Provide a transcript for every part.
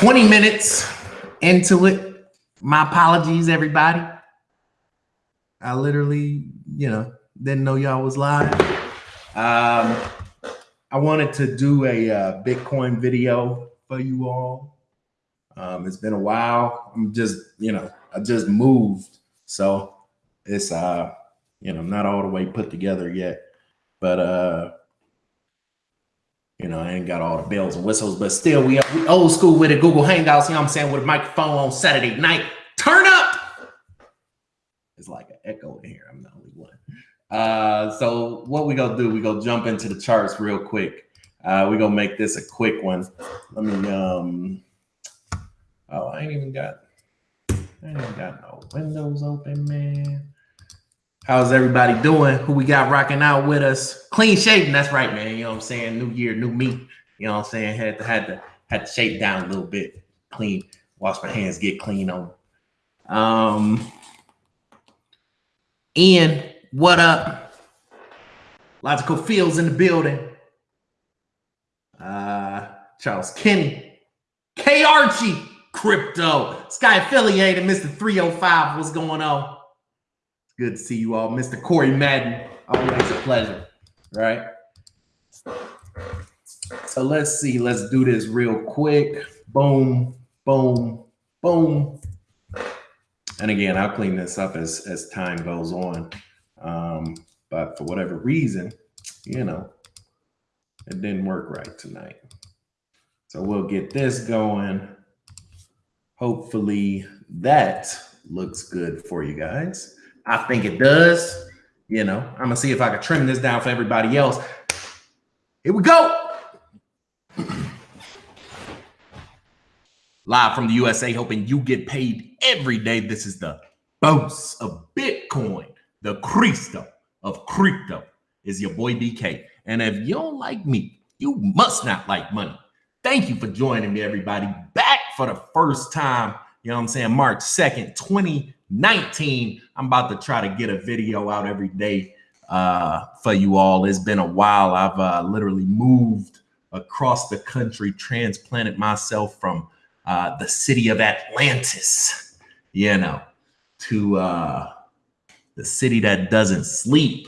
20 minutes into it. My apologies, everybody. I literally, you know, didn't know y'all was live. Um, I wanted to do a uh, Bitcoin video for you all. Um, it's been a while. I'm just, you know, I just moved, so it's uh, you know, not all the way put together yet. But uh, you know, I ain't got all the bells and whistles, but still, we, we old school with it. Google Hangouts, you know what I'm saying, with a microphone on Saturday night. Turn up. It's like an echo in here. I'm the only one. Uh, so what we gonna do? We gonna jump into the charts real quick. Uh, we gonna make this a quick one. Let me. Um. Oh, I ain't even got. I ain't even got no windows open, man. How's everybody doing? Who we got rocking out with us? Clean shaven. That's right, man. You know what I'm saying? New year, new me. You know what I'm saying? Had to had to had to shape down a little bit. Clean. Wash my hands, get clean on. Um Ian, what up? Logical Fields in the building. Uh Charles Kenny. K Archie, crypto. Sky affiliated, Mr. 305. What's going on? Good to see you all. Mr. Corey Madden, always a pleasure, right? So let's see. Let's do this real quick. Boom, boom, boom. And again, I'll clean this up as, as time goes on. Um, but for whatever reason, you know, it didn't work right tonight. So we'll get this going. Hopefully that looks good for you guys. I think it does. You know, I'm gonna see if I can trim this down for everybody else. Here we go. Live from the USA, hoping you get paid every day. This is the boss of Bitcoin, the Cristo of crypto. Is your boy BK. And if you don't like me, you must not like money. Thank you for joining me, everybody. Back for the first time, you know what I'm saying? March 2nd, 20. 19. I'm about to try to get a video out every day uh, for you all. It's been a while. I've uh, literally moved across the country, transplanted myself from uh, the city of Atlantis, you know, to uh, the city that doesn't sleep,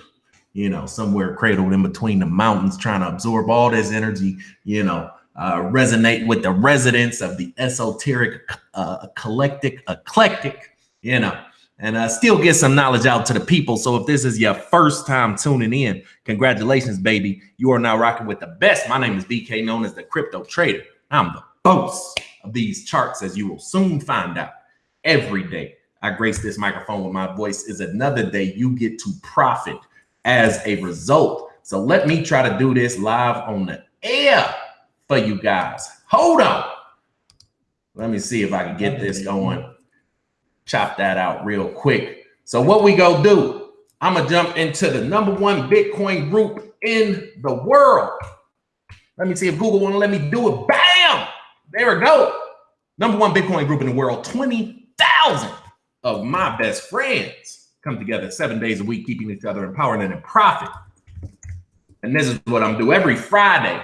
you know, somewhere cradled in between the mountains, trying to absorb all this energy, you know, uh, resonate with the residents of the esoteric, uh, eclectic, eclectic, you know, and uh, still get some knowledge out to the people. So if this is your first time tuning in, congratulations, baby. You are now rocking with the best. My name is BK, known as the Crypto Trader. I'm the boss of these charts, as you will soon find out. Every day I grace this microphone with my voice is another day you get to profit as a result. So let me try to do this live on the air for you guys. Hold on. Let me see if I can get this going chop that out real quick. So what we go do, I'm gonna jump into the number one Bitcoin group in the world. Let me see if Google wanna let me do it. Bam! There we go. Number one Bitcoin group in the world, 20,000 of my best friends come together seven days a week, keeping each other empowered and in profit. And this is what I'm do every Friday.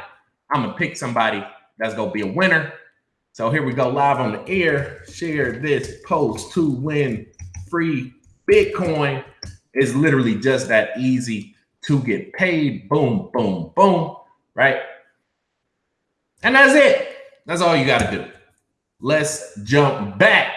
I'm gonna pick somebody that's gonna be a winner so here we go live on the air. Share this post to win free Bitcoin. Is literally just that easy to get paid. Boom, boom, boom. Right. And that's it. That's all you got to do. Let's jump back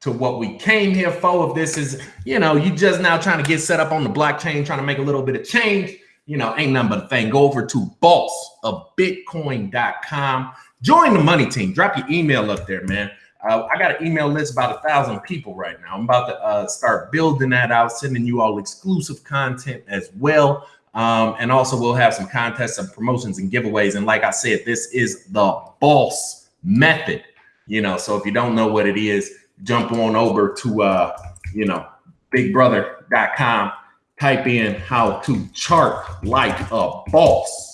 to what we came here for. If this is, you know, you just now trying to get set up on the blockchain, trying to make a little bit of change, you know, ain't nothing but a thing. Go over to boss of bitcoin.com. Join the money team. Drop your email up there, man. Uh, I got an email list about a thousand people right now. I'm about to uh, start building that out, sending you all exclusive content as well. Um, and also we'll have some contests and promotions and giveaways. And like I said, this is the boss method, you know, so if you don't know what it is, jump on over to, uh, you know, bigbrother.com, type in how to chart like a boss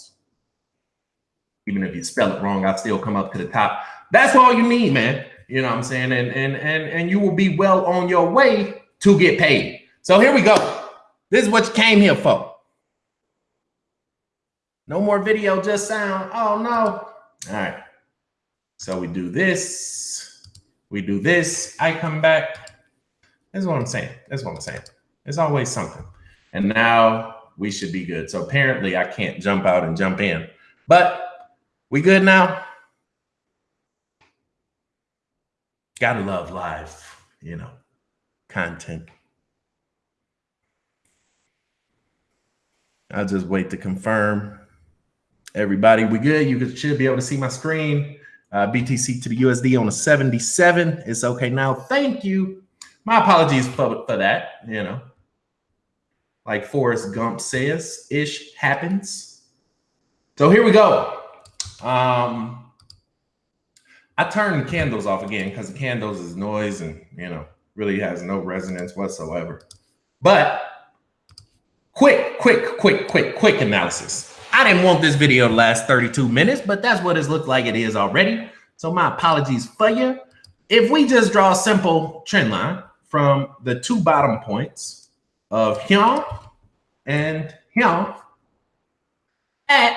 even if you spell it wrong, I'll still come up to the top. That's all you need, man. You know what I'm saying? And and and and you will be well on your way to get paid. So here we go. This is what you came here for. No more video, just sound. Oh no. All right. So we do this, we do this, I come back. That's what I'm saying. That's what I'm saying. There's always something. And now we should be good. So apparently I can't jump out and jump in, but we good now. Gotta love live, you know, content. I'll just wait to confirm. Everybody, we good? You should be able to see my screen. Uh, BTC to the USD on a 77. It's okay now. Thank you. My apologies for, for that, you know like Forrest Gump says, ish happens. So here we go. Um, I turned the candles off again because the candles is noise and you know really has no resonance whatsoever. But quick, quick, quick, quick, quick analysis. I didn't want this video to last 32 minutes, but that's what it's looked like it is already. So my apologies for you. If we just draw a simple trend line from the two bottom points of him and at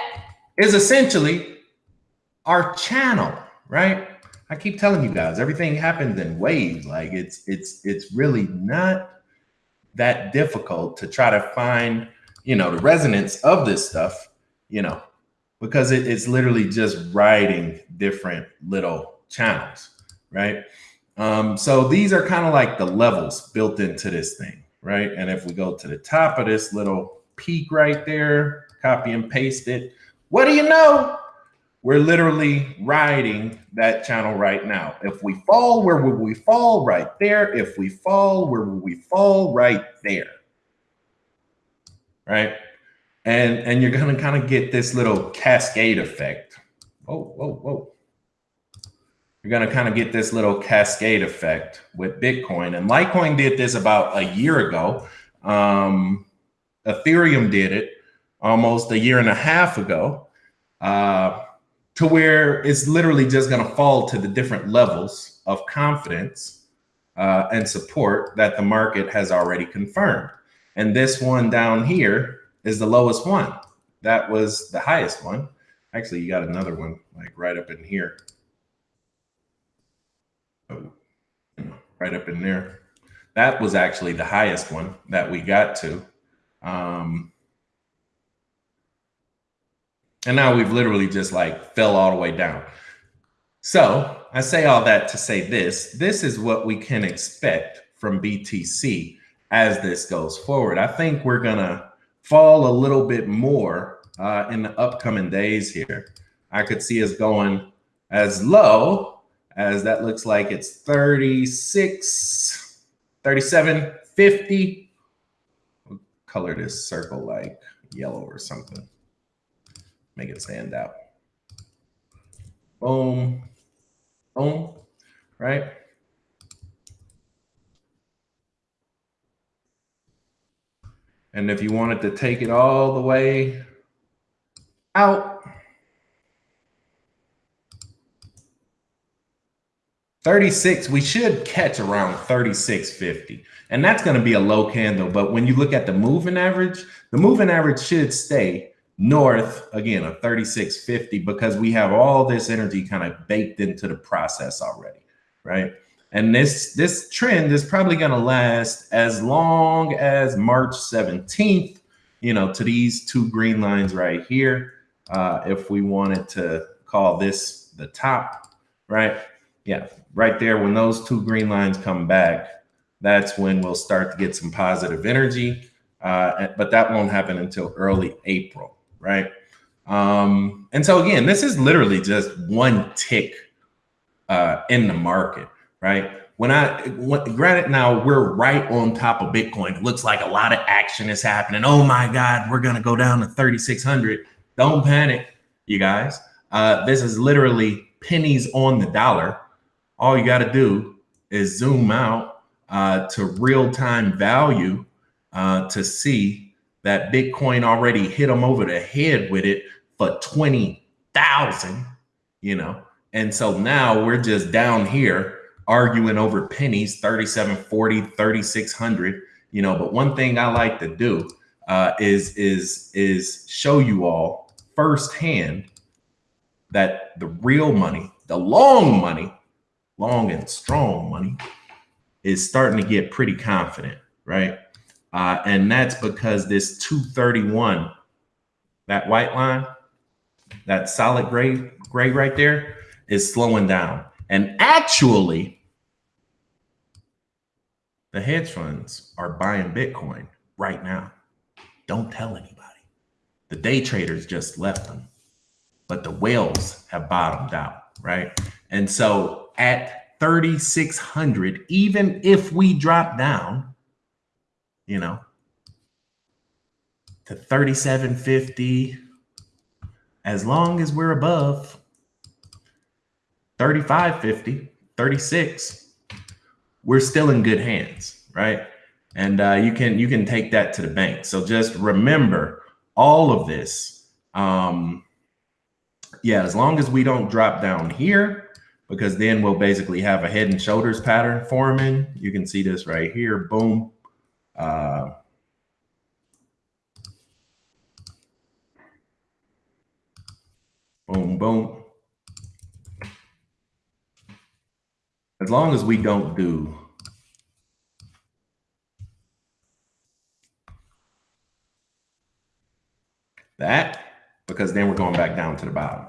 is essentially our channel, right? I keep telling you guys, everything happens in waves. Like it's it's it's really not that difficult to try to find, you know, the resonance of this stuff, you know, because it, it's literally just riding different little channels, right? Um, so these are kind of like the levels built into this thing right? And if we go to the top of this little peak right there, copy and paste it, what do you know? We're literally riding that channel right now. If we fall, where would we fall? Right there. If we fall, where would we fall? Right there. Right? And, and you're to kind of get this little cascade effect. Whoa, whoa, whoa you're going to kind of get this little cascade effect with Bitcoin. And Litecoin did this about a year ago. Um, Ethereum did it almost a year and a half ago, uh, to where it's literally just going to fall to the different levels of confidence uh, and support that the market has already confirmed. And this one down here is the lowest one. That was the highest one. Actually, you got another one like right up in here right up in there. That was actually the highest one that we got to. Um, and now we've literally just like fell all the way down. So I say all that to say this, this is what we can expect from BTC as this goes forward. I think we're gonna fall a little bit more uh, in the upcoming days here. I could see us going as low as that looks like it's 36, 37, 50. We'll color this circle like yellow or something. Make it stand out. Boom, boom, right? And if you wanted to take it all the way out, 36, we should catch around 36.50. And that's going to be a low candle. But when you look at the moving average, the moving average should stay north again of 36.50 because we have all this energy kind of baked into the process already, right? And this this trend is probably going to last as long as March 17th, you know, to these two green lines right here. Uh, if we wanted to call this the top, right? Yeah, right there, when those two green lines come back, that's when we'll start to get some positive energy. Uh, but that won't happen until early April, right? Um, and so again, this is literally just one tick uh, in the market, right? When I, when, granted, now we're right on top of Bitcoin. It looks like a lot of action is happening. Oh my God, we're gonna go down to 3,600. Don't panic, you guys. Uh, this is literally pennies on the dollar all you got to do is zoom out uh, to real time value uh, to see that Bitcoin already hit them over the head with it for 20,000, you know. And so now we're just down here arguing over pennies 3740 3600 you know but one thing i like to do uh, is is is show you all firsthand that the real money The long money, long and strong money, is starting to get pretty confident, right? Uh, and that's because this 231, that white line, that solid gray, gray right there, is slowing down. And actually, the hedge funds are buying Bitcoin right now. Don't tell anybody. The day traders just left them, but the whales have bottomed out, right? And so at 3,600, even if we drop down, you know, to 3750, as long as we're above 3550, 36, we're still in good hands, right? And uh, you can you can take that to the bank. So just remember all of this. Um, yeah, as long as we don't drop down here, because then we'll basically have a head and shoulders pattern forming. You can see this right here. Boom. Uh, boom, boom. as long as we don't do that, because then we're going back down to the bottom.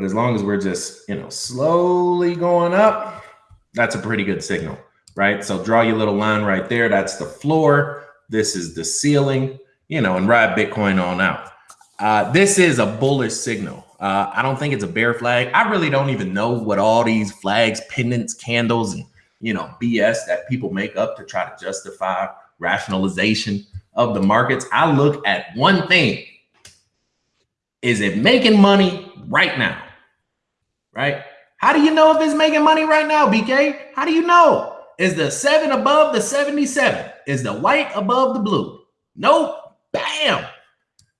But as long as we're just, you know, slowly going up, that's a pretty good signal, right? So draw your little line right there. That's the floor. This is the ceiling, you know, and ride Bitcoin on out. Uh, this is a bullish signal. Uh, I don't think it's a bear flag. I really don't even know what all these flags, pennants, candles, and you know BS that people make up to try to justify rationalization of the markets. I look at one thing: is it making money right now? Right? How do you know if it's making money right now, BK? How do you know? Is the seven above the 77? Is the white above the blue? Nope. Bam.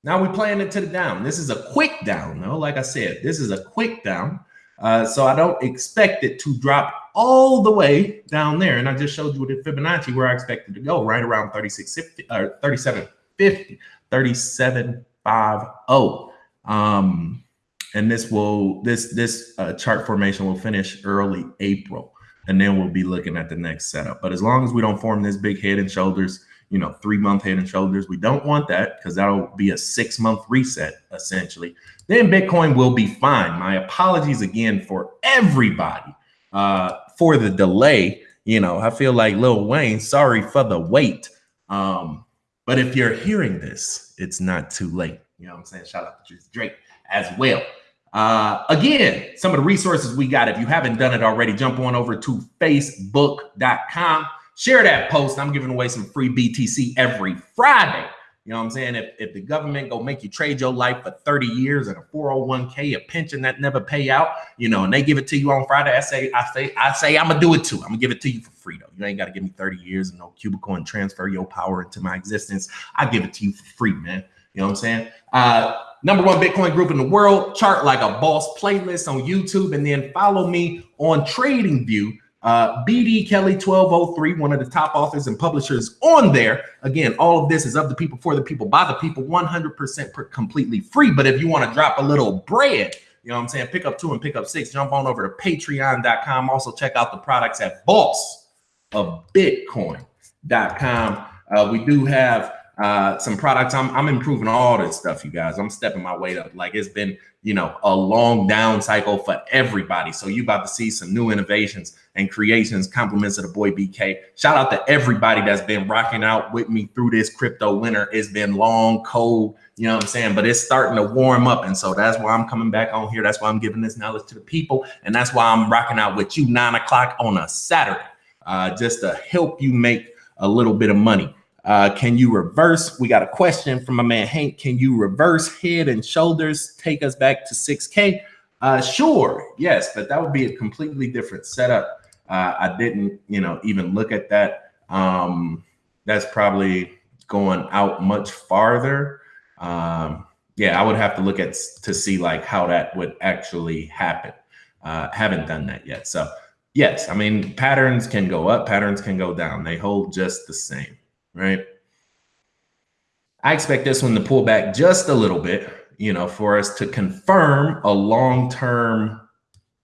Now we're playing it to the down. This is a quick down, though. Like I said, this is a quick down. Uh, so I don't expect it to drop all the way down there. And I just showed you the Fibonacci where I expected to go, right around 3650 or 3750, 3750. Um, and this will this this uh, chart formation will finish early April, and then we'll be looking at the next setup. But as long as we don't form this big head and shoulders, you know, three month head and shoulders. We don't want that because that'll be a six month reset essentially. Then Bitcoin will be fine. My apologies again for everybody uh, for the delay. You know, I feel like Lil Wayne, sorry for the wait. Um, but if you're hearing this, it's not too late. You know what I'm saying? Shout out to Drake as well. Uh, again, some of the resources we got, if you haven't done it already, jump on over to facebook.com Share that post. I'm giving away some free BTC every Friday. You know what I'm saying? If, if the government go make you trade your life for 30 years and a 401k, a pension that never pay out, you know, and they give it to you on Friday, I say, I say, I say, I'm gonna do it too. I'm gonna give it to you for free though. You ain't gotta give me 30 years and no cubicle and transfer your power into my existence. I give it to you for free, man. You know what I'm saying? Uh, number one Bitcoin group in the world, chart like a boss playlist on YouTube, and then follow me on TradingView uh, BD Kelly 1203, one of the top authors and publishers on there. Again, all of this is of the people, for the people, by the people, 100% completely free. But if you want to drop a little bread, you know what I'm saying? Pick up two and pick up six. Jump on over to patreon.com. Also, check out the products at boss of bitcoin.com. Uh, we do have uh, some products. I'm, I'm improving all this stuff, you guys. I'm stepping my weight up. Like it's been, you know, a long down cycle for everybody. So you about to see some new innovations and creations, compliments of the boy BK. Shout out to everybody that's been rocking out with me through this crypto winter. It's been long, cold, you know what I'm saying? But it's starting to warm up. And so that's why I'm coming back on here. That's why I'm giving this knowledge to the people. And that's why I'm rocking out with you nine o'clock on a Saturday, uh, just to help you make a little bit of money. Uh, can you reverse? We got a question from my man Hank. Can you reverse head and shoulders, take us back to 6K? Uh, sure, yes, but that would be a completely different setup. Uh, I didn't, you know, even look at that. Um, that's probably going out much farther. Um, yeah, I would have to look at to see like how that would actually happen. Uh, haven't done that yet. So yes, I mean patterns can go up, patterns can go down. They hold just the same right? I expect this one to pull back just a little bit, you know, for us to confirm a long-term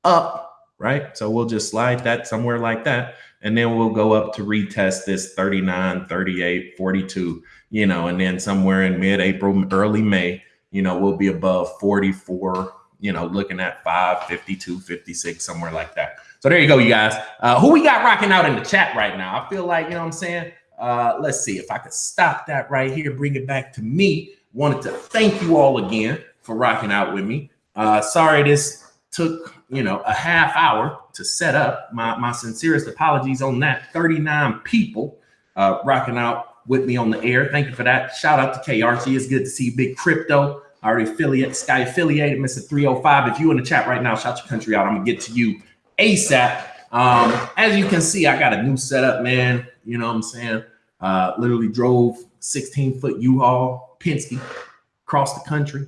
up, right? So we'll just slide that somewhere like that. And then we'll go up to retest this 39, 38, 42, you know, and then somewhere in mid April, early May, you know, we'll be above 44, you know, looking at 5, 52, 56, somewhere like that. So there you go, you guys. Uh, who we got rocking out in the chat right now? I feel like, you know what I'm saying? Uh, let's see if I could stop that right here, bring it back to me. Wanted to thank you all again for rocking out with me. Uh, sorry this took, you know, a half hour to set up. My, my sincerest apologies on that. 39 people uh, rocking out with me on the air. Thank you for that. Shout out to K Archie. It's good to see Big Crypto. Already affiliate, Sky affiliated, Mr. 305. If you in the chat right now, shout your country out. I'm gonna get to you ASAP. Um, as you can see, I got a new setup, man. You know what I'm saying? Uh, literally drove 16 foot U-Haul Penske across the country.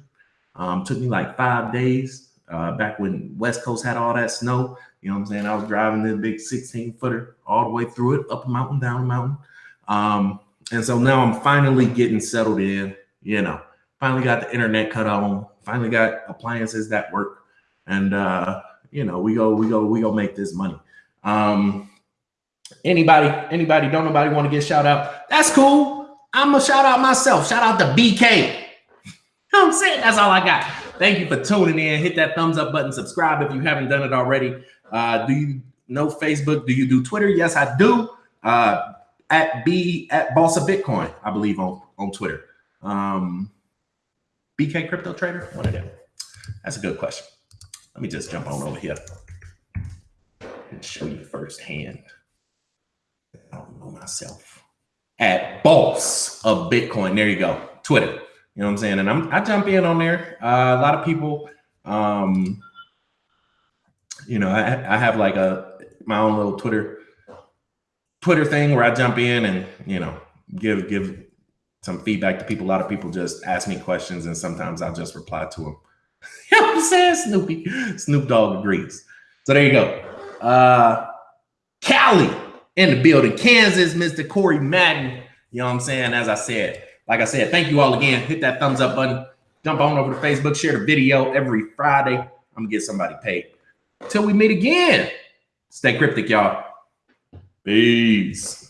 Um, took me like five days uh, back when West Coast had all that snow. You know what I'm saying? I was driving this big 16 footer all the way through it, up a mountain, down a mountain. Um, and so now I'm finally getting settled in, you know, finally got the internet cut on, finally got appliances that work. And, uh, you know, we go, we go, we go make this money. Um, anybody, anybody, don't nobody want to get shout out. That's cool. I'm gonna shout out myself. Shout out to BK. I'm saying? That's all I got. Thank you for tuning in. Hit that thumbs up button, subscribe if you haven't done it already. Uh, do you know Facebook? Do you do Twitter? Yes, I do. Uh, at B at Boss of Bitcoin, I believe on on Twitter. Um, BK Crypto Trader, one of them. That's a good question. Let me just jump on over here and show you firsthand. I don't know myself. At Boss of Bitcoin, there you go. Twitter. You know what I'm saying? And I'm I jump in on there. Uh, a lot of people, um, you know, I, I have like a my own little Twitter Twitter thing where I jump in and you know give give some feedback to people. A lot of people just ask me questions, and sometimes I'll just reply to them. you know what I'm saying? Snoopy, Snoop Dogg agrees. So there you go. Uh, Cali in the building, Kansas, Mr. Corey Madden. You know what I'm saying? As I said, like I said, thank you all again. Hit that thumbs up button. Jump on over to Facebook, share the video every Friday. I'm gonna get somebody paid. Till we meet again. Stay cryptic, y'all. Peace.